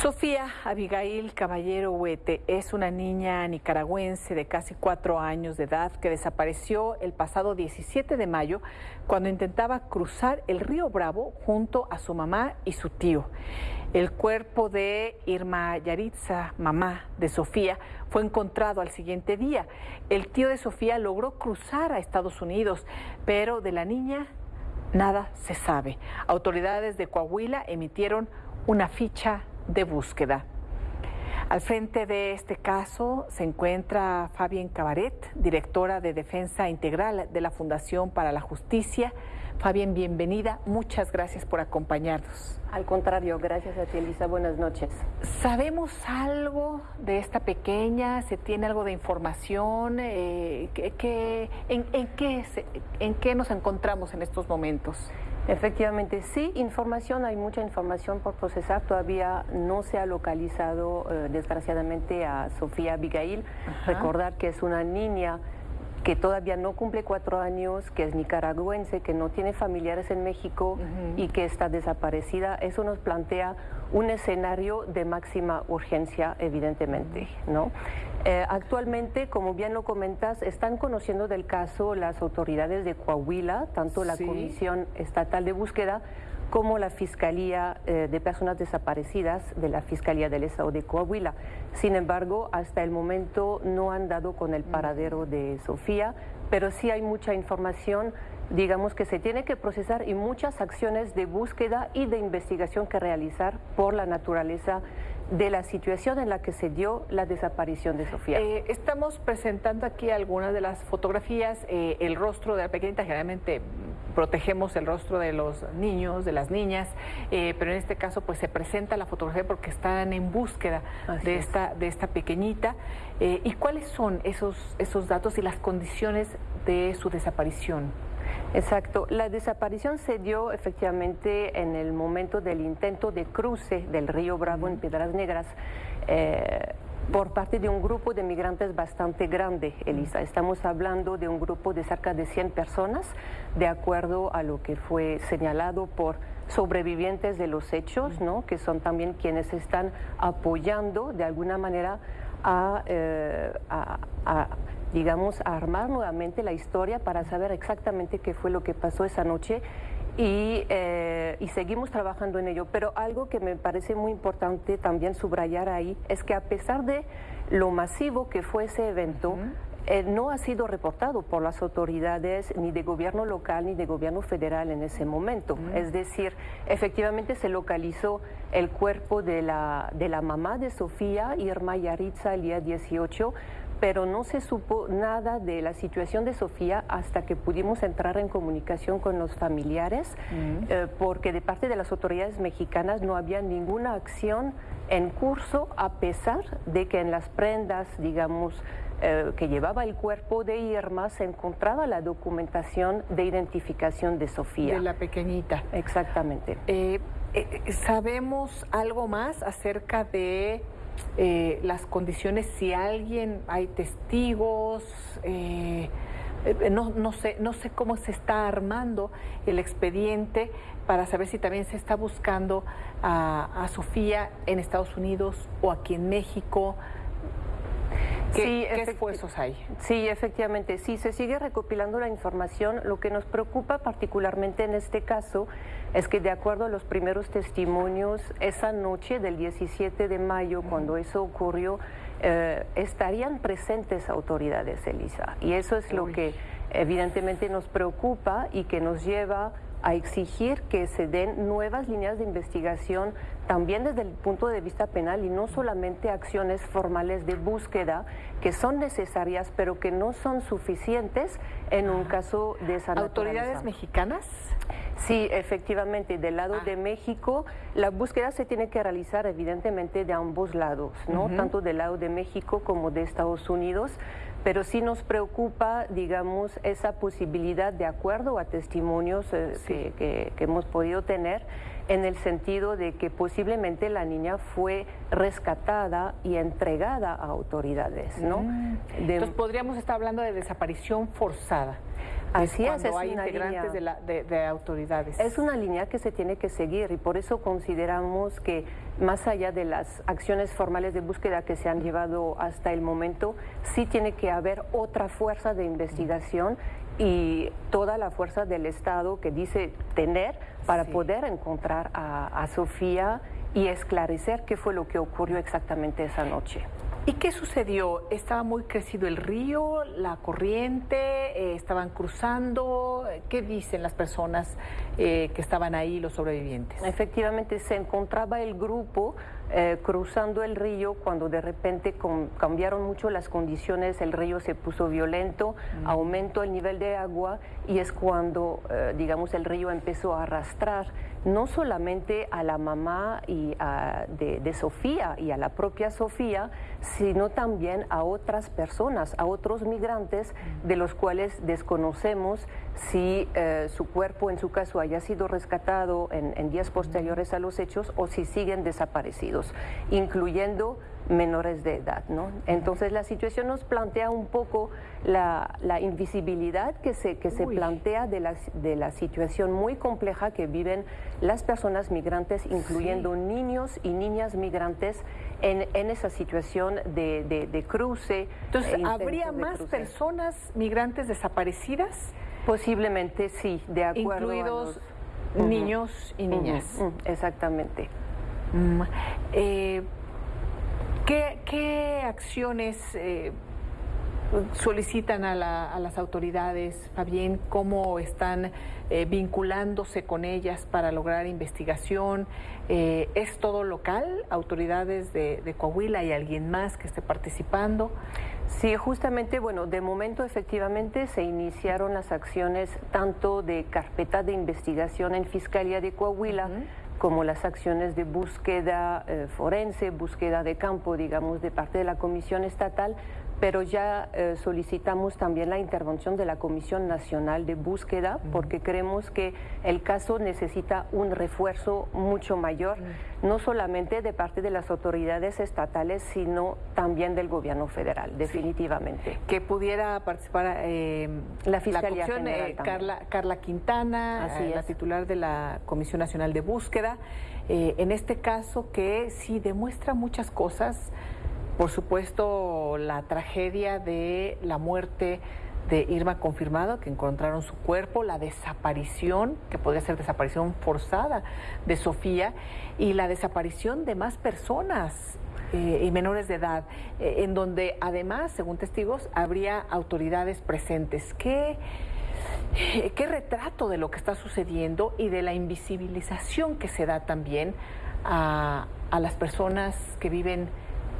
Sofía Abigail Caballero Huete es una niña nicaragüense de casi cuatro años de edad que desapareció el pasado 17 de mayo cuando intentaba cruzar el río Bravo junto a su mamá y su tío. El cuerpo de Irma Yaritza, mamá de Sofía, fue encontrado al siguiente día. El tío de Sofía logró cruzar a Estados Unidos, pero de la niña nada se sabe. Autoridades de Coahuila emitieron una ficha de búsqueda. Al frente de este caso se encuentra Fabien Cabaret, directora de Defensa Integral de la Fundación para la Justicia. Fabien, bienvenida. Muchas gracias por acompañarnos. Al contrario, gracias a ti, Elisa. Buenas noches. ¿Sabemos algo de esta pequeña? ¿Se tiene algo de información? Eh, en, qué ¿En qué nos encontramos en estos momentos? Efectivamente, sí, información, hay mucha información por procesar. Todavía no se ha localizado, eh, desgraciadamente, a Sofía Abigail. Recordar que es una niña que todavía no cumple cuatro años, que es nicaragüense, que no tiene familiares en México y que está desaparecida. Eso nos plantea un escenario de máxima urgencia, evidentemente. ¿no? Eh, actualmente, como bien lo comentas, están conociendo del caso las autoridades de Coahuila, tanto la Comisión Estatal de Búsqueda como la Fiscalía eh, de Personas Desaparecidas de la Fiscalía del Estado de Coahuila. Sin embargo, hasta el momento no han dado con el paradero de Sofía, pero sí hay mucha información digamos que se tiene que procesar y muchas acciones de búsqueda y de investigación que realizar por la naturaleza de la situación en la que se dio la desaparición de Sofía. Eh, estamos presentando aquí algunas de las fotografías, eh, el rostro de la pequeñita, generalmente protegemos el rostro de los niños, de las niñas, eh, pero en este caso pues se presenta la fotografía porque están en búsqueda de esta, de esta pequeñita. ¿Y cuáles son esos, esos datos y las condiciones de su desaparición? Exacto. La desaparición se dio efectivamente en el momento del intento de cruce del río Bravo en Piedras Negras. Eh, por parte de un grupo de migrantes bastante grande, Elisa. Estamos hablando de un grupo de cerca de 100 personas, de acuerdo a lo que fue señalado por sobrevivientes de los hechos, ¿no? que son también quienes están apoyando de alguna manera a, eh, a digamos, a armar nuevamente la historia para saber exactamente qué fue lo que pasó esa noche eh, y, seguimos trabajando en ello. Pero algo que me parece muy importante también subrayar ahí es que a pesar de lo masivo que fue ese evento, eh, no ha sido reportado por las autoridades ni de gobierno local ni de gobierno federal en ese momento. Es decir, efectivamente se localizó el cuerpo de la, de la mamá de Sofía, Irma Yaritza, el día 18, pero no se supo nada de la situación de Sofía hasta que pudimos entrar en comunicación con los familiares, eh, porque de parte de las autoridades mexicanas no había ninguna acción en curso, a pesar de que en las prendas, digamos, eh, que llevaba el cuerpo de Irma se encontraba la documentación de identificación de Sofía. De la pequeñita. Exactamente. Eh, ¿Sabemos algo más acerca de eh, las condiciones, si alguien, hay testigos, eh, eh, no, no, sé, no sé cómo se está armando el expediente para saber si también se está buscando a, a Sofía en Estados Unidos o aquí en México. ¿Qué, sí, ¿qué esfuerzos hay? Sí, efectivamente, sí, se sigue recopilando la información. Lo que nos preocupa particularmente en este caso es que de acuerdo a los primeros testimonios, esa noche del 17 de mayo, cuando eso ocurrió, eh, estarían presentes autoridades, Elisa. Y eso es lo que evidentemente nos preocupa y que nos lleva a exigir que se den nuevas líneas de investigación también desde el punto de vista penal y no solamente acciones formales de búsqueda que son necesarias pero que no son suficientes en un caso de esa ¿Autoridades mexicanas? Sí, efectivamente, del lado ah. de México la búsqueda se tiene que realizar evidentemente de ambos lados, ¿no? Tanto del lado de México como de Estados Unidos pero sí nos preocupa, digamos, esa posibilidad de acuerdo a testimonios eh, que, hemos podido tener, en el sentido de que posiblemente la niña fue rescatada y entregada a autoridades, ¿no? Mm. Entonces podríamos estar hablando de desaparición forzada. Así es, es hay integrantes de, autoridades. Es una línea que se tiene que seguir y por eso consideramos que más allá de las acciones formales de búsqueda que se han llevado hasta el momento, sí tiene que haber otra fuerza de investigación y toda la fuerza del Estado que dice tener para poder encontrar a Sofía y esclarecer qué fue lo que ocurrió exactamente esa noche. ¿Y qué sucedió? ¿Estaba muy crecido el río, la corriente? Eh, ¿Estaban cruzando? ¿Qué dicen las personas eh, que estaban ahí, los sobrevivientes? Efectivamente, se encontraba el grupo eh, cruzando el río cuando de repente cambiaron mucho las condiciones, el río se puso violento, mm. aumentó el nivel de agua y es cuando, eh, digamos, el río empezó a arrastrar no solamente a la mamá y de, Sofía y a la propia Sofía, sino también a otras personas, a otros migrantes mm. de los cuales desconocemos si eh, su cuerpo en su caso haya sido rescatado en días posteriores a los hechos o si siguen desaparecidos incluyendo menores de edad. ¿no? Entonces la situación nos plantea un poco la, invisibilidad que se, que se plantea de la, de la situación muy compleja que viven las personas migrantes, incluyendo niños y niñas migrantes en, en esa situación de, de, cruce. Entonces, e ¿habría más personas migrantes desaparecidas? Posiblemente sí, de acuerdo Incluidos niños y niñas. exactamente. Mm, eh, ¿qué, acciones eh, solicitan a, las autoridades, Fabián? ¿Cómo están eh, vinculándose con ellas para lograr investigación? ¿Es todo local? ¿Autoridades de, de Coahuila y alguien más que esté participando? Sí, justamente, bueno, de momento efectivamente se iniciaron las acciones tanto de carpeta de investigación en Fiscalía de Coahuila, como las acciones de búsqueda eh, forense, búsqueda de campo, digamos, de parte de la Comisión Estatal, pero ya eh, solicitamos también la intervención de la Comisión Nacional de Búsqueda porque creemos que el caso necesita un refuerzo mucho mayor, no solamente de parte de las autoridades estatales, sino también del gobierno federal, definitivamente. Que pudiera participar eh, la Fiscalía eh, Carla, Carla, Quintana, la titular de la Comisión Nacional de Búsqueda, en este caso que sí demuestra muchas cosas por supuesto, la tragedia de la muerte de Irma confirmado, que encontraron su cuerpo, la desaparición, que podría ser desaparición forzada de Sofía, y la desaparición de más personas eh, y menores de edad, eh, en donde además, según testigos, habría autoridades presentes. ¿Qué, ¿Qué retrato de lo que está sucediendo y de la invisibilización que se da también a, a las personas que viven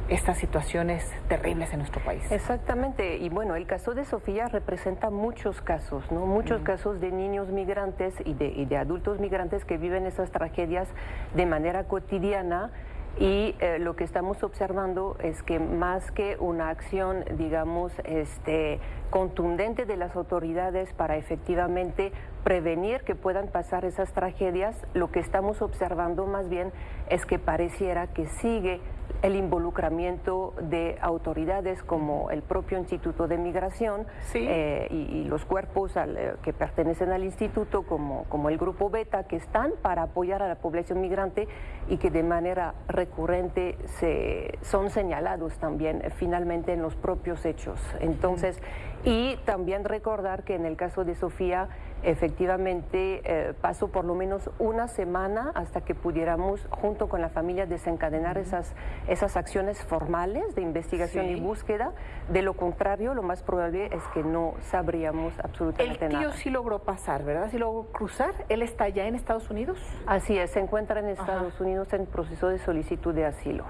estas situaciones terribles en nuestro país. Exactamente, y bueno, el caso de Sofía representa muchos casos, ¿no? Muchos casos de niños migrantes y de, y de adultos migrantes que viven esas tragedias de manera cotidiana y eh, lo que estamos observando es que más que una acción, digamos, este, contundente de las autoridades para efectivamente prevenir que puedan pasar esas tragedias, lo que estamos observando más bien es que pareciera que sigue el involucramiento de autoridades como el propio Instituto de Migración eh, y, los cuerpos eh, que pertenecen al instituto como, como el Grupo Beta que están para apoyar a la población migrante y que de manera recurrente se, son señalados también eh, finalmente en los propios hechos. Entonces, y también recordar que en el caso de Sofía, efectivamente eh, pasó por lo menos una semana hasta que pudiéramos, junto con la familia, desencadenar esas, esas acciones formales de investigación y búsqueda. De lo contrario, lo más probable es que no sabríamos absolutamente nada. El tío sí logró pasar, ¿verdad? Sí logró cruzar. ¿Él está ya en Estados Unidos? Así es, se encuentra en Estados Unidos en proceso de solicitud de asilo.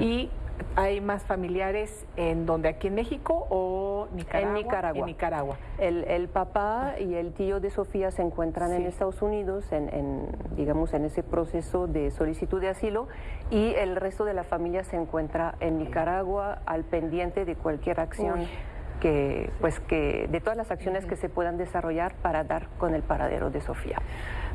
Y ¿Hay más familiares en donde, aquí en México o Nicaragua? En Nicaragua. En Nicaragua. El, papá y el tío de Sofía se encuentran en Estados Unidos, en, digamos, en ese proceso de solicitud de asilo, y el resto de la familia se encuentra en Nicaragua al pendiente de cualquier acción. Que, pues que de todas las acciones que se puedan desarrollar para dar con el paradero de Sofía.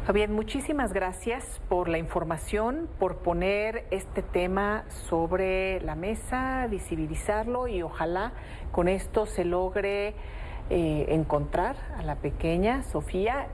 Fabián, muchísimas gracias por la información, por poner este tema sobre la mesa, visibilizarlo y ojalá con esto se logre eh, encontrar a la pequeña Sofía.